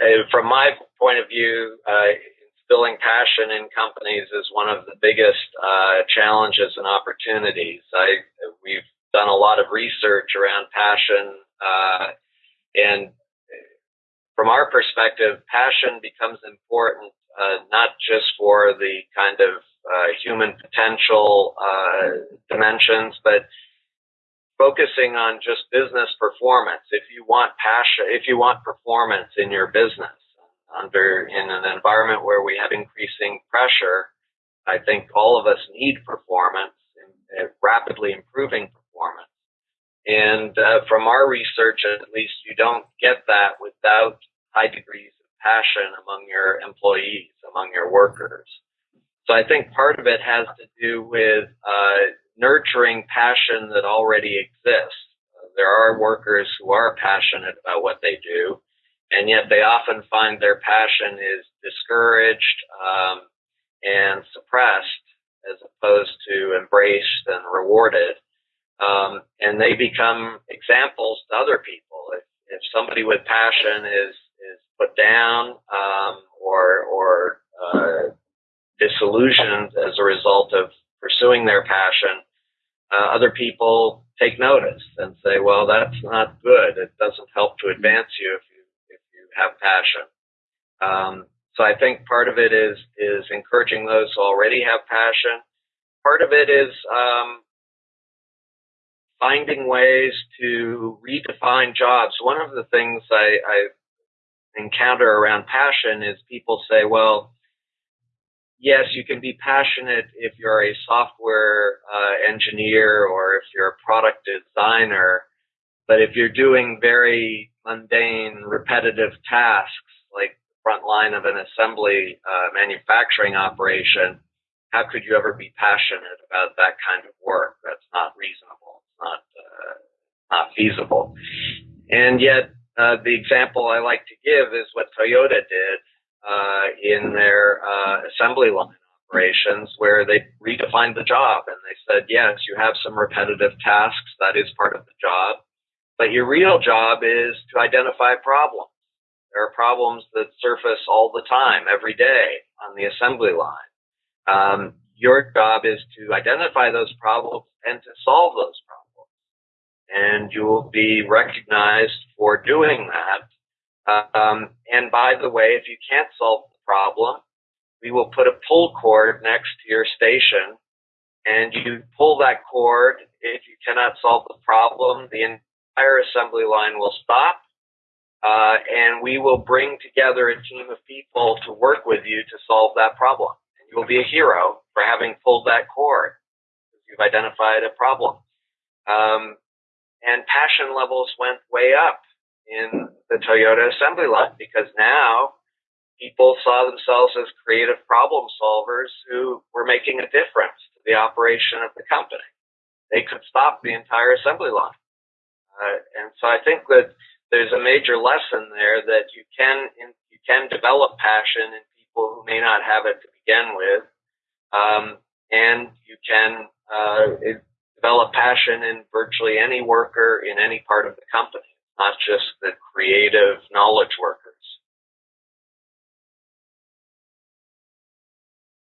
uh, from my point of view, uh, instilling passion in companies is one of the biggest uh, challenges and opportunities. I we've done a lot of research around passion, uh, and from our perspective, passion becomes important uh, not just for the kind of human potential dimensions, but focusing on just business performance. If you want passion, if you want performance in your business under in an environment where we have increasing pressure, I think all of us need performance and rapidly improving performance. And uh, from our research, at least, you don't get that without high degrees of passion among your employees, among your workers. So I think part of it has to do with uh, nurturing passion that already exists. There are workers who are passionate about what they do, and yet they often find their passion is discouraged um, and suppressed as opposed to embraced and rewarded. Um, and they become examples to other people. If, if somebody with passion is is put down um, or or uh, disillusioned as a result of pursuing their passion, uh, other people take notice and say, "Well, that's not good. It doesn't help to advance you if you if you have passion." Um, so I think part of it is is encouraging those who already have passion. Part of it is um, finding ways to redefine jobs. One of the things I, I encounter around passion is people say, "Well." Yes, you can be passionate if you're a software uh, engineer or if you're a product designer, but if you're doing very mundane, repetitive tasks like the front line of an assembly uh, manufacturing operation, how could you ever be passionate about that kind of work? That's not reasonable. It's not uh, not feasible. And yet, uh, the example I like to give is what Toyota did uh, in their uh, assembly line operations where they redefined the job and they said, yes, you have some repetitive tasks. That is part of the job. But your real job is to identify problems. There are problems that surface all the time, every day on the assembly line. Um, your job is to identify those problems and to solve those problems. And you will be recognized for doing that um, and by the way, if you can't solve the problem, we will put a pull cord next to your station and you pull that cord. If you cannot solve the problem, the entire assembly line will stop. Uh, and we will bring together a team of people to work with you to solve that problem. And you will be a hero for having pulled that cord. You've identified a problem. Um, and passion levels went way up in the Toyota assembly line because now people saw themselves as creative problem solvers who were making a difference to the operation of the company. They could stop the entire assembly line. Uh, and so I think that there's a major lesson there that you can you can develop passion in people who may not have it to begin with, um, and you can uh, develop passion in virtually any worker in any part of the company not just the creative knowledge work.